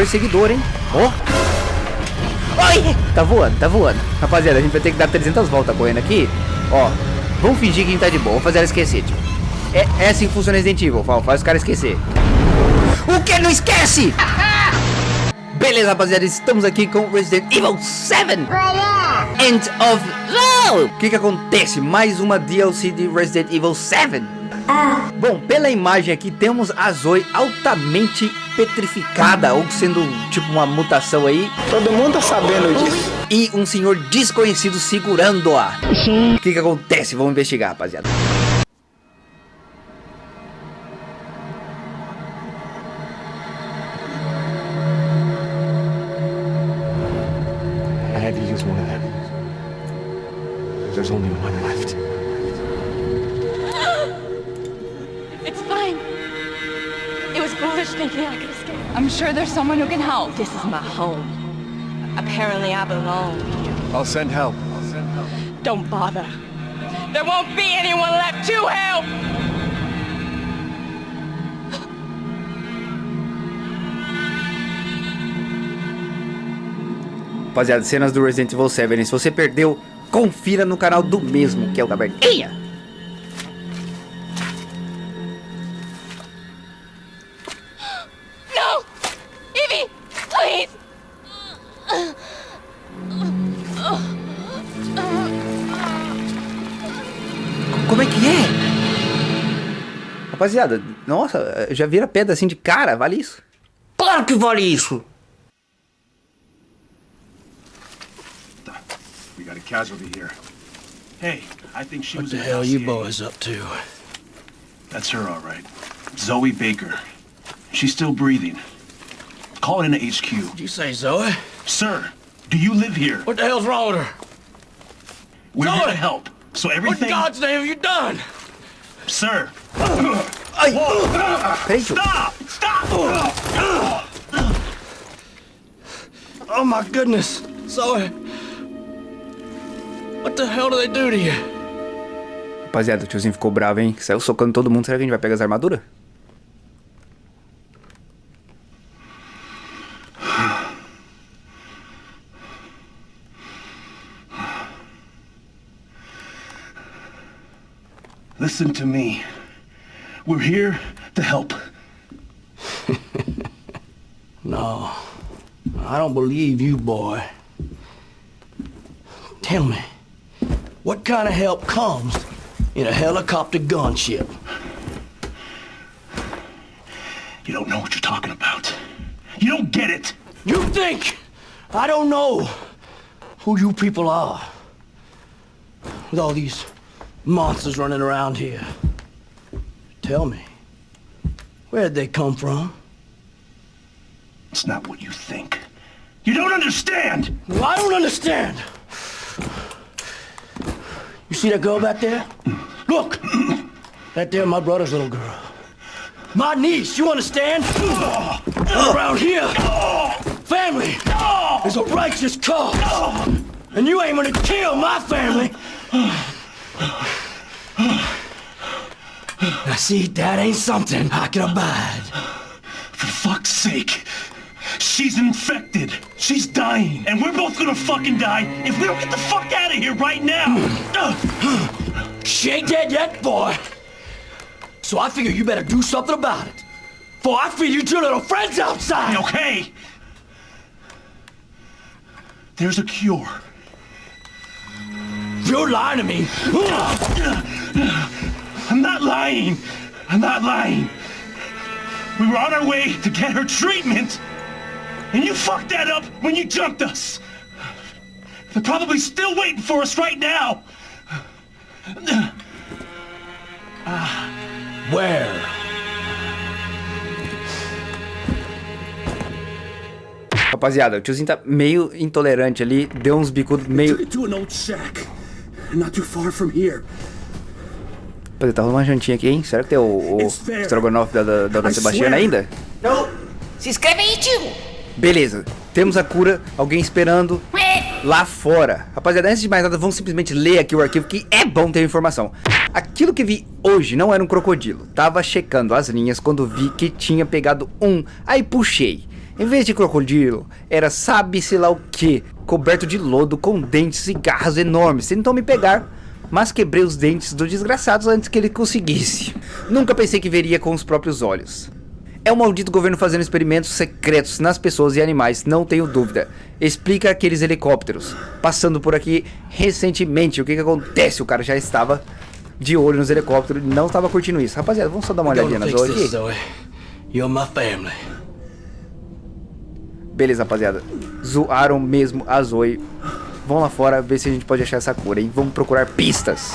perseguidor, hein? Ó. Oi! Tá voando, tá voando. Rapaziada, a gente vai ter que dar 300 voltas correndo aqui. Ó, vamos fingir que a gente tá de boa. Vamos fazer ela esquecer, tipo. É, é assim que funciona Resident Evil, faz, faz os caras esquecer. O que? Não esquece! Beleza, rapaziada, estamos aqui com Resident Evil 7 End of O que que acontece? Mais uma DLC de Resident Evil 7 Bom, pela imagem aqui temos a Zoe altamente petrificada Ou sendo tipo uma mutação aí. Todo mundo tá sabendo disso. E um senhor desconhecido segurando-a. O que que acontece? Vamos investigar, rapaziada sure there's someone who can help. This is my home. Apparently I belong here. I'll send help. Don't bother. There won't be anyone left to help! Rapaziada, cenas do Resident Evil 7 Se você perdeu, confira no canal do mesmo Que é o Taberninha Rapaziada, nossa, já vira pedra assim de cara, vale isso? Claro que vale isso! We got a casualty here. Hey, I think she was What the in hell you boys up to? That's her, all right. Zoe Baker. She's still breathing. Call it into HQ. Did you say Zoe? Sir, do you live here? What the hell's wrong with her? We're here Zoe! to help. So What in everything, God's name have you done? sir. Ai! Peraí, tio. Stop! Stop! Oh my goodness, Zoe. What the hell do they do to you? Rapaziada, o tiozinho ficou bravo, hein? Saiu socando todo mundo. Será que a gente vai pegar as armaduras? Listen to me. We're here to help. No, I don't believe you, boy. Tell me, what kind of help comes in a helicopter gunship? You don't know what you're talking about. You don't get it. You think I don't know who you people are? With all these monsters running around here. Tell me, where'd they come from? It's not what you think. You don't understand! Well, I don't understand. You see that girl back there? Look! That there, my brother's little girl. My niece, you understand? Around here, family is a righteous cause. And you ain't gonna kill my family. Now see, that ain't something I can abide. For fuck's sake. She's infected. She's dying. And we're both gonna fucking die if we don't get the fuck out of here right now. She ain't dead yet, boy. So I figure you better do something about it. For I feed you two little friends outside. okay. There's a cure. You're lying to me. I'm not lying. I'm not lying. We were on our way to get her treatment. And you fucked that up when you jumped us. They're probably still waiting for us right now. Where? Rapaziada, o tiozinho tá meio intolerante ali. Deu uns bicudos meio... To an old shack. Not too far from here. Rapaziada, tá rolando uma jantinha aqui, hein? Será que tem o, o estrogonofe da, da, I Sebastiana ainda? No! Se inscreve aí, tio! Beleza, temos a cura, alguém esperando lá fora. Rapaziada, antes de mais nada, vamos simplesmente ler aqui o arquivo, que é bom ter informação. Aquilo que vi hoje não era um crocodilo. Tava checando as linhas quando vi que tinha pegado um, aí puxei. Em vez de crocodilo, era sabe-se lá o que, coberto de lodo com dentes e garras enormes. Tentou me pegar, mas quebrei os dentes do desgraçado antes que ele conseguisse. Nunca pensei que veria com os próprios olhos. É o maldito governo fazendo experimentos secretos nas pessoas e animais, não tenho dúvida. Explica aqueles helicópteros passando por aqui recentemente. O que que acontece? O cara já estava de olho nos helicópteros e não estava curtindo isso. Rapaziada, vamos só dar uma olhadinha gonna na fix Zoe this, aqui. Zoe. You're my family. Beleza, rapaziada. Zoaram mesmo a Zoe. Vamos lá fora ver se a gente pode achar essa cura, hein? Vamos procurar pistas.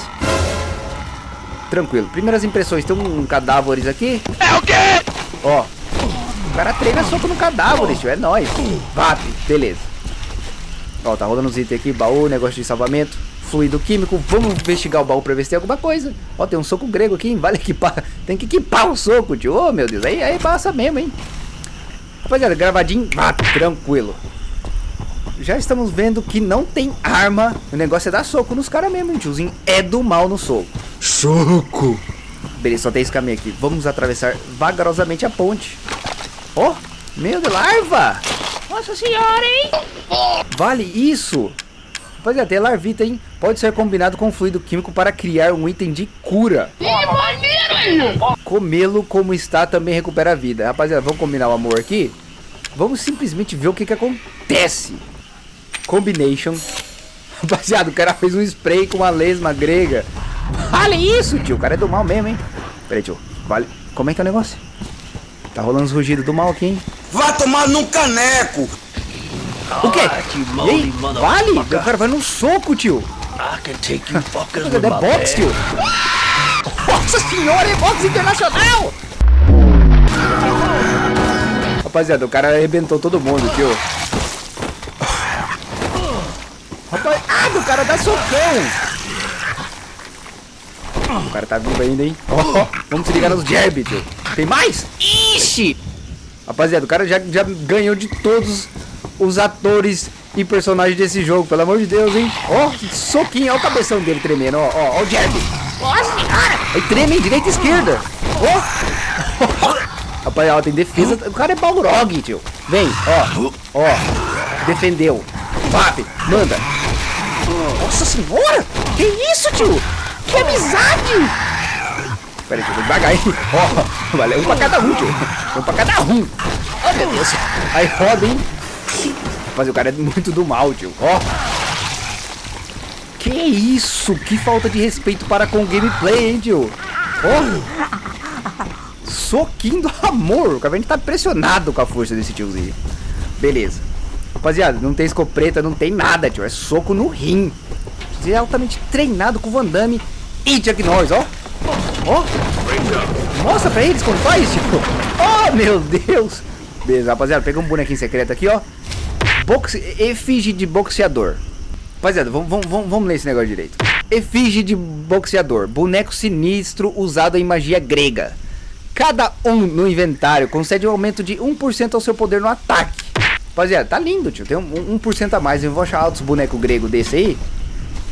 Tranquilo. Primeiras impressões. Tem um cadáveres aqui. É o quê? Ó. O cara treina soco no cadáver, tio. É nóis. Vap. Beleza. Ó, tá rolando os itens aqui. Baú, negócio de salvamento. Fluido químico. Vamos investigar o baú pra ver se tem alguma coisa. Ó, tem um soco grego aqui, hein? Vale equipar. Tem que equipar o soco, tio. Ô, meu Deus. Aí, aí passa mesmo, hein? Rapaziada, gravadinho, ah, tranquilo. Já estamos vendo que não tem arma. O negócio é dar soco nos caras mesmo, hein? Tiozinho é do mal no soco. Soco! Beleza, só tem esse caminho aqui. Vamos atravessar vagarosamente a ponte. Ó, oh, meu Deus, larva! Nossa senhora, hein? Vale isso! Rapaziada, tem larvita, hein? Pode ser combinado com fluido químico para criar um item de cura. Comê-lo como está também recupera a vida. Rapaziada, vamos combinar o amor aqui? Vamos simplesmente ver o que que acontece. Combination. Rapaziada, o cara fez um spray com uma lesma grega. Vale isso, tio. O cara é do mal mesmo, hein? Pera aí, tio. Vale. Como é que é o negócio? Tá rolando os rugidos do mal aqui, hein? Vá tomar num caneco! O quê? E moldy aí? Vale? O cara vai no soco, tio. I can take you fuckers É with box, tio. Nossa senhora, é box internacional! Rapaziada, o cara arrebentou todo mundo, tio. Rapaz, ah, o cara dá socão. O cara tá vivo ainda, hein? Ó, ó, vamos se ligar nos jab, tio. Tem mais? Ixi! Rapaziada, o cara já, já ganhou de todos os atores e personagens desse jogo, pelo amor de Deus, hein? Ó, soquinho, ó o cabeção dele tremendo, ó, ó, ó o jab. Nossa senhora! Aí treme, hein? direita e esquerda. Ó! Rapaziada, tem defesa. O cara é Balrog, tio. Vem, ó. Ó. Defendeu. Vap, manda. Nossa senhora! Que isso, tio? Que amizade! Pera aí, tio, vou devagar, hein? Ó, valeu um pra cada um, tio. Um pra cada um. Oh, meu Deus. Aí roda, hein? Mas o cara é muito do mal, tio. Ó. Que isso? Que falta de respeito para com o gameplay, hein, tio? Ó. Soquinho do amor. O Caverna tá impressionado com a força desse tiozinho. Beleza. Rapaziada, não tem escopeta, não tem nada, tio. É soco no rim. Você é altamente treinado com o Van Damme e Chuck Norris, ó. Ó. Mostra pra eles como faz, tio. Oh, meu Deus. Beleza, rapaziada. Pega um bonequinho secreto aqui, ó. Boxe... Efígie de boxeador. Rapaziada, vamos, vamos, ler esse negócio direito. Efígie de boxeador. Boneco sinistro usado em magia grega. Cada um no inventário concede um aumento de 1% ao seu poder no ataque. Rapaziada, tá lindo, tio. Tem um, 1% a mais. Eu vou achar outros bonecos gregos desse aí.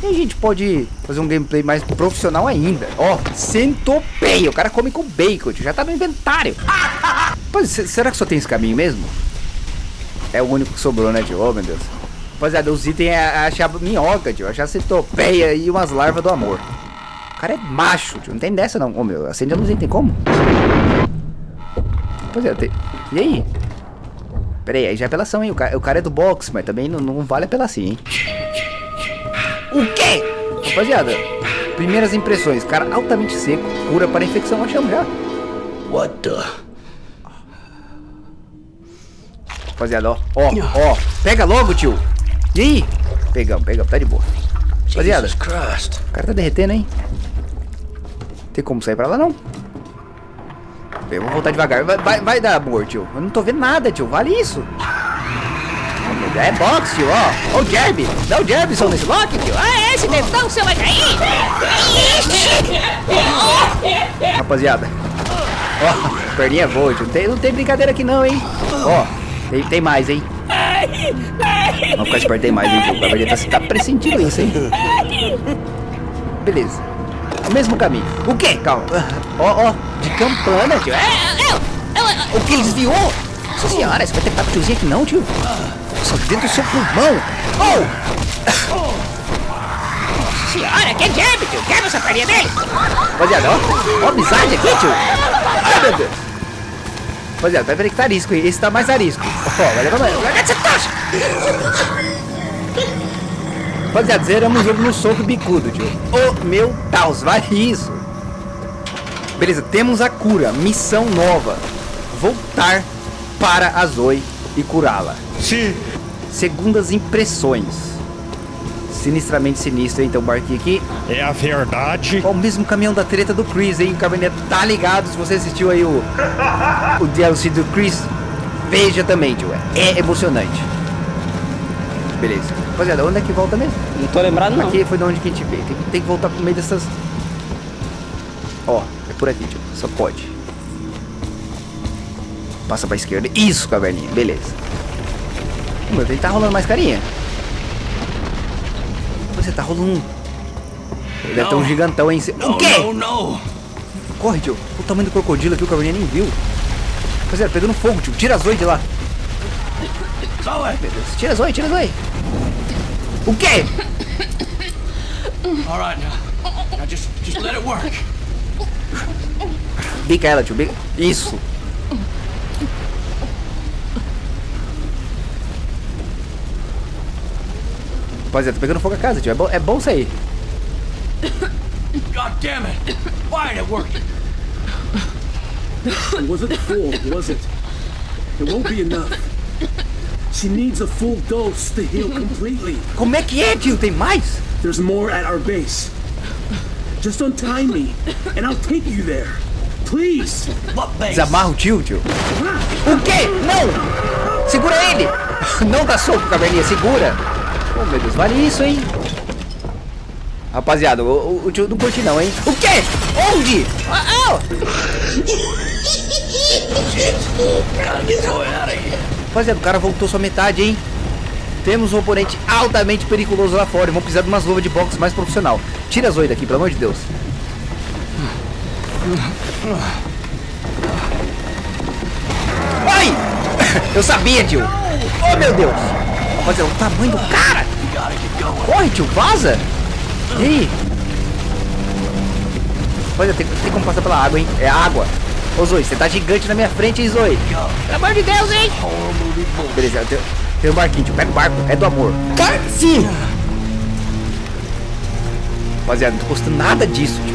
E a gente pode fazer um gameplay mais profissional ainda. Ó, centopeia. O cara come com bacon, tio. Já tá no inventário. Pois, será que só tem esse caminho mesmo? É o único que sobrou, né, tio? Oh, meu Deus. Rapaziada, os itens é achar minhoca, tio. Achar centopeia e umas larvas do amor. O cara é macho, tio. Não tem dessa, não. Ô, oh, meu, acende a luzinha, tem como? Rapaziada, tem... E aí? Pera aí, aí já é apelação, hein? O cara, o cara é do boxe, mas também não, não vale apelação, hein? O quê? Rapaziada, primeiras impressões. Cara altamente seco, cura para infecção, achamos já. What the? Rapaziada, ó, ó, ó. Pega logo, tio. E aí? Pegamos, pegamos, tá de boa. Rapaziada, o cara tá derretendo, hein? Tem como sair pra lá, não? Eu vou voltar devagar. Vai, vai, vai dar amor, tio. Eu não tô vendo nada, tio. Vale isso. É box, tio, ó. Ó o jab. Dá o jab, só nesse lock, tio. Ah, é esse dentão, você vai cair. Rapaziada. Ó, perninha boa, tio. Tem, não tem brincadeira aqui não, hein. Ó, tem, tem mais, hein. Vamos ficar esperto, mais, hein, tio. O tá, tá pressentindo isso, hein. Beleza. O mesmo caminho. O quê? Calma. Ó, ó. De campana, tio. É, é, é, o que desviou? Senhora, esse vai ter papo tiozinho aqui não, tio. Nossa, dentro do seu pulmão. Oh! Nossa senhora, que diabo, tio. Quebra essa perninha dele. Rapaziada, ó. Ó a amizade aqui, tio. Ai, meu Deus. Rapaziada, vai ver que tá arisco? Esse tá mais arisco. Ó, vai levar mais. Larga essa taxa. Rapaziada, zeramos o jogo no soco bicudo, tio. Oh, meu Deus, vale isso. Beleza, temos a cura. Missão nova. Voltar para a Zoe e curá-la. Sim. Segundas impressões. Sinistramente sinistro, hein? Então, barquinho aqui. É a verdade. Ó, o mesmo caminhão da treta do Chris, hein? O Cabernet tá ligado. Se você assistiu aí o, o DLC do Chris, veja também, tio. É emocionante. Beleza. Rapaziada, onde é que volta mesmo? Não tô lembrado não. Aqui foi de onde que a gente veio. Tem, que- tem que voltar pro meio dessas. Ó, é por aqui, tio. Só pode. Passa pra esquerda. Isso, caverninha. Beleza. Meu, ele tá rolando mais carinha. Você tá rolando um. Ele deve ter um gigantão aí em cima. O quê? No, no. Corre, tio. O tamanho do crocodilo aqui, o caverninha nem viu. Rapaziada, pegando fogo, tio. Tira as oito de lá. Zoe. Meu Deus. Tira as oito, tira as oito. O quê? All right, now. Now just, just let it work. Bica ela, tio. Bica. Isso. Rapaziada, tá pegando fogo a casa, tio. É bom, é bom sair. God damn it. Why ain't it working? It wasn't full, was it? It won't be enough. She needs a full dose to heal completely. Como é que é, tio? Tem mais? There's more at our base. Just untie me, and I'll take you there. Please. What base? Desamarra o tio, tio. O quê? Não! Segura ele! Não dá soco, caverninha, segura! Oh, meu Deus, vale isso, hein? Rapaziada, o, o, o tio não curte não, hein? O quê? Onde? Ah, ah! Gotta get Zoe out of here. Rapaziada, o cara voltou só metade, hein? Temos um oponente altamente perigoso lá fora. Vamos precisar de umas luvas de boxe mais profissional. Tira as oito daqui, pelo amor de Deus. Ai! Eu sabia, tio. Oh, meu Deus. Rapaziada, o tamanho do cara. Corre, tio, vaza. E aí? Rapaziada, tem, tem como passar pela água, hein? É água. Ô, Zoe, você tá gigante na minha frente, hein, Zoe? Pelo amor de Deus, hein? Beleza, tem, tem um barquinho, tio. Pega o barco. É do amor. Sim! Rapaziada, não tô gostando nada disso, tio.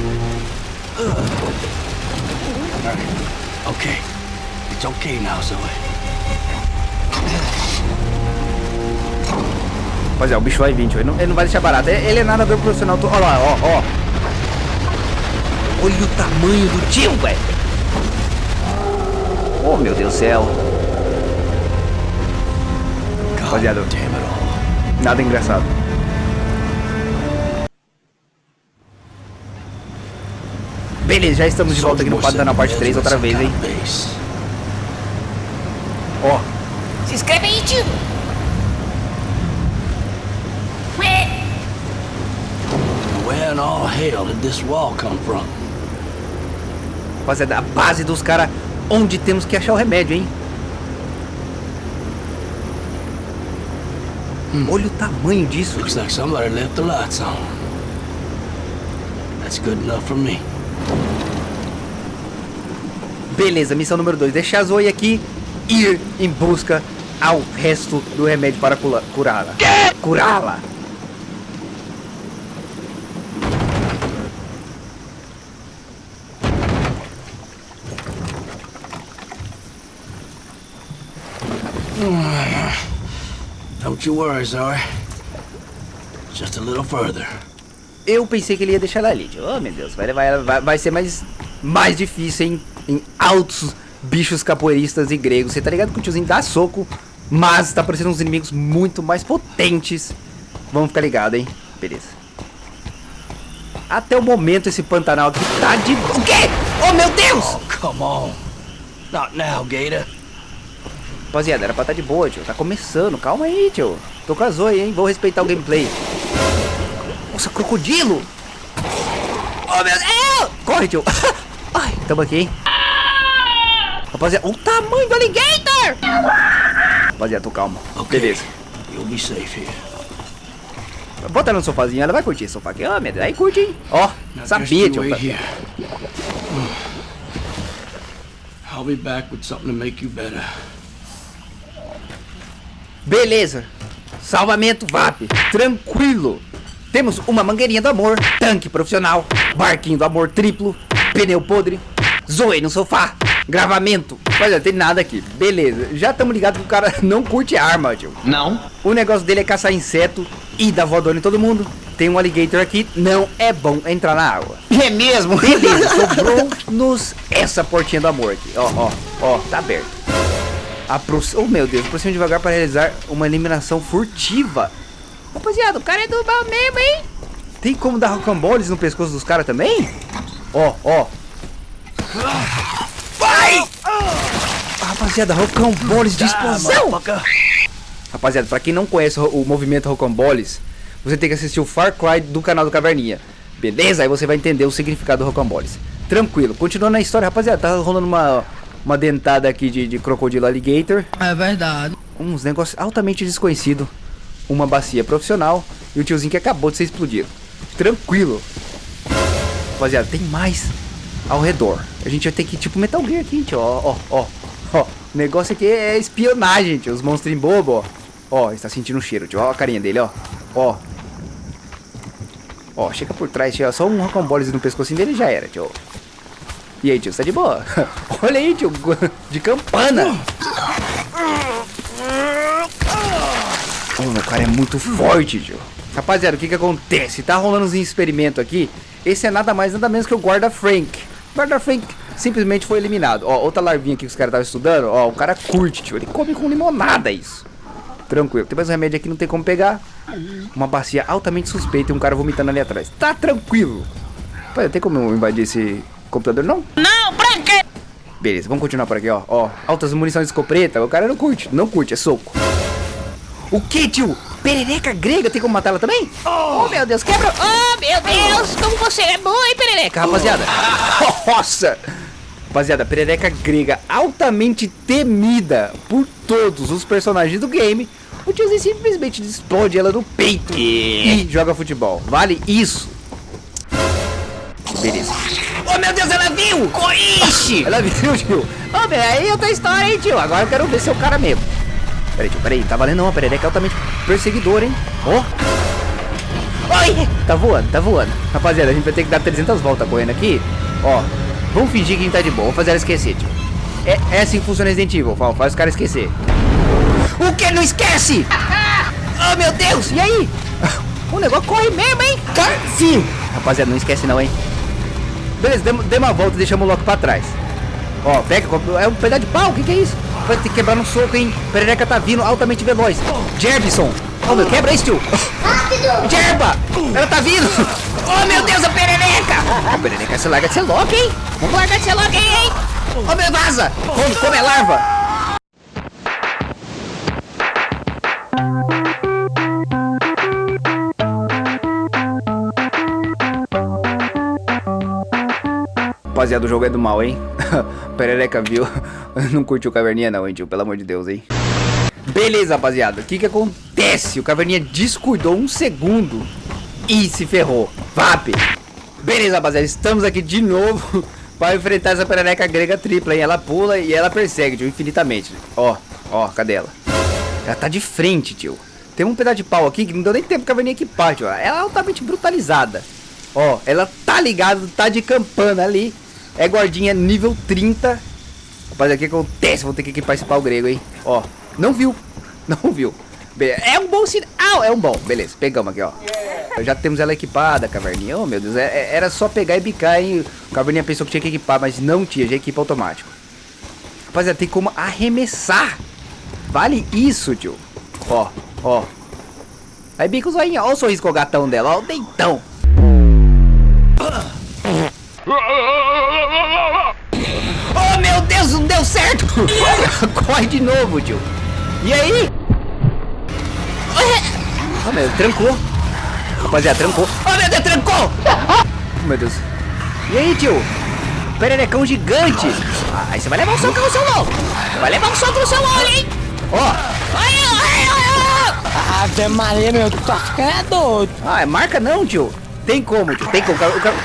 Okay. It's okay now, Zoe. Rapaziada, o bicho vai vir, tio. Ele não, ele não vai deixar barato. Ele, ele é nadador profissional. Olha lá, ó, ó. Olha o tamanho do tio, velho. Oh, meu Deus do céu. Rapaziada, nada engraçado. Beleza, já estamos de volta aqui no quadro na parte 3 outra vez, hein? Base. Ó, Se inscreve aí, tio. Where in all hell did this wall come from? Rapaziada, a base dos caras onde temos que achar o remédio, hein? Olha o tamanho disso. Looks like somebody left the lights on. That's good enough for me. Beleza, missão número 2. Deixar a Zoe aqui ir em busca ao resto do remédio para curá-la. Curá-la. Don't you worry, Zoe. Just a little further. Eu pensei que ele ia deixar ela ali. Oh, meu Deus. Vai, vai, vai, vai ser mais, mais difícil em, em altos bichos capoeiristas e gregos. Você tá ligado que o tiozinho dá soco, mas tá parecendo uns inimigos muito mais potentes. Vamos ficar ligado, hein? Beleza. Até o momento esse Pantanal aqui tá de... O quê? Oh, meu Deus! Oh, come on. Not now, Gator. Rapaziada, era pra estar de boa, tio. Tá começando. Calma aí, tio. Tô com a Zoe, hein? Vou respeitar o gameplay. Nossa, crocodilo! Oh, meu Deus! Corre, tio. Ai, tamo aqui, hein? Rapaziada, o tamanho do alligator! Rapaziada, tô calmo. Beleza. You'll be safe here. Bota ela no sofazinho, ela vai curtir esse sofá aqui. Ó, meu Deus, aí curte, hein? Ó, Now sabia, tio. I'll be back with something to make you better. Beleza. Salvamento VAP. Tranquilo. Temos uma mangueirinha do amor, tanque profissional, barquinho do amor triplo, pneu podre, zoei no sofá, gravamento. Olha, não tem nada aqui. Beleza. Já estamos ligados que o cara não curte arma, tio. Não. O negócio dele é caçar inseto e dar voadora em todo mundo. Tem um alligator aqui, não é bom entrar na água. É mesmo? Beleza, sobrou-nos essa portinha do amor aqui. Ó, ó, ó, tá aberto. Aproxi oh, meu Deus, aproxima devagar para realizar uma eliminação furtiva. Rapaziada, o cara é do mal mesmo, hein? Tem como dar rocamboles no pescoço dos caras também? Ó, ó. Vai! Rapaziada, rocamboles de explosão. Rapaziada, pra quem não conhece o, o movimento rocamboles, você tem que assistir o Far Cry do canal do Caverninha. Beleza? Aí você vai entender o significado do rocamboles. Tranquilo. Continuando a história, rapaziada, tá rolando uma, uma dentada aqui de, de crocodilo alligator. É verdade. Uns negócios altamente desconhecidos. Uma bacia profissional e o tiozinho que acabou de ser explodido. Tranquilo. Rapaziada, tem mais ao redor. A gente vai ter que, tipo, Metal Gear aqui, tio. Ó, ó, ó. O negócio aqui é espionagem, tio. Os monstrinhos bobos, ó. Ó, está sentindo o cheiro, tio. Ó a carinha dele, ó. Ó. Ó, chega por trás, tio. Só um rocambole no pescocinho dele já era, tio. E aí, tio, você tá de boa? Olha aí, tio. De campana. Oh, meu cara é muito forte, tio. Rapaziada, o que que acontece? Tá rolando uns experimentos aqui. Esse é nada mais, nada menos que o guarda Frank. O guarda Frank simplesmente foi eliminado. Ó, outra larvinha aqui que os caras estavam estudando. Ó, o cara curte, tio. Ele come com limonada isso. Tranquilo. Tem mais um remédio aqui, não tem como pegar. Uma bacia altamente suspeita e um cara vomitando ali atrás. Tá tranquilo. Rapaziada, tem como eu invadir esse computador, não? Não, pra quê? Beleza, vamos continuar por aqui, ó. Ó, altas munições de escopeta. O cara não curte. Não curte, é soco. O que, tio? Perereca grega, tem como matá-la também? Oh, meu Deus, quebra! Oh, meu Deus, como você é boa, hein, Perereca? Rapaziada, nossa! Rapaziada, perereca grega altamente temida por todos os personagens do game. O tiozinho simplesmente explode ela no peito e joga futebol. Vale isso. Beleza. Oh, meu Deus, ela viu! Ixi! Ela viu, tio. Ô, oh, aí outra história, hein, tio. Agora eu quero ver se é o cara mesmo. Peraí, tio, peraí. Tá valendo não, a perereca é altamente perseguidor, hein? Ó. Oh. Oi! Tá voando, tá voando. Rapaziada, a gente vai ter que dar 300 voltas correndo aqui. Ó, vamos fingir que a gente tá de boa. Vou fazer ela esquecer, tio. É, é assim que funciona Resident Evil, fala, faz os caras esquecer. O que? Não esquece! Oh, meu Deus! E aí? O negócio corre mesmo, hein? Sim! Rapaziada, não esquece não, hein? Beleza, demos, demos uma volta e deixamos o Loki pra trás. Ó, pega, é um pedaço de pau, o que que é isso? Vai ter que quebrar no soco, hein? Perereca tá vindo altamente veloz. Jerbison! Oh, meu, quebra isso, tio! Rápido! Jerba! Ela tá vindo! Oh, meu Deus, a perereca! A perereca, você larga de ser Loki, hein? Vamos largar de ser Loki, hein? Oh, meu, vaza! Come, come a larva! Rapaziada, o jogo é do mal, hein? Perereca viu. Não curtiu caverninha não, hein, tio? Pelo amor de Deus, hein? Beleza, rapaziada. O que que acontece? O caverninha descuidou um segundo e se ferrou. VAP! Beleza, rapaziada. Estamos aqui de novo para enfrentar essa perereca grega tripla, hein? Ela pula e ela persegue, tio, infinitamente. Ó, ó, cadê ela? Ela tá de frente, tio. Tem um pedaço de pau aqui que não deu nem tempo pra caverninha equipar, tio. Ela é altamente brutalizada. Ó, ela tá ligada, tá de campana ali. É guardinha nível 30. Rapaz, o que acontece? Vou ter que equipar esse pau grego, hein? Ó, não viu. Não viu. É um bom sinal. É um bom. Beleza, pegamos aqui, ó. Já temos ela equipada, caverninha. Oh, meu Deus. É, é, era só pegar e bicar, hein? O caverninha pensou que tinha que equipar, mas não tinha. Já equipa automático. Rapaziada, tem como arremessar. Vale isso, tio. Ó, ó. Aí bica o zoinho. Ó o sorriso com o gatão dela. Ó o dentão. Oh, meu Deus, não deu certo! Corre de novo, tio. E aí? Oh, meu Deus, trancou. Rapaziada, trancou. Oh, meu Deus, trancou! Oh, meu Deus. E aí, tio? pererecão gigante. Ah, aí você vai levar um soco no seu. Você vai levar um soco no seu olho, hein? Ó. Ave Maria, meu, tu tá ficando doido. Ah, é marca não, tio. Tem como, tio. Tem como. O, cara,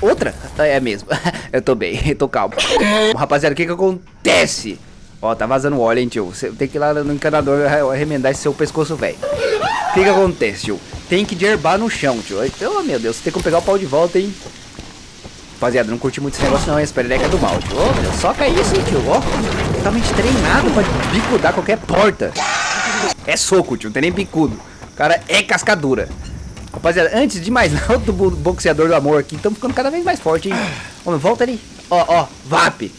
o? Outra? Ah, É mesmo. Eu tô bem, eu tô calmo. Rapaziada, o que que acontece? Ó, tá vazando óleo, hein, tio. Você tem que ir lá no encanador remendar esse seu pescoço, velho. O que que acontece, tio? Tem que derbar no chão, tio. Oh, meu Deus, você tem que pegar o pau de volta, hein? Rapaziada, não curti muito esse negócio não, hein? Essa perereca é do mal, tio. Ô, meu, soca isso, hein, tio. Ó, totalmente treinado pra bicudar qualquer porta. É soco, tio, não tem nem bicudo. O cara é cascadura. Rapaziada, antes de mais nada, bo- boxeador do amor aqui, estamos ficando cada vez mais forte, hein? Meu, volta ali. Ó, ó, VAP.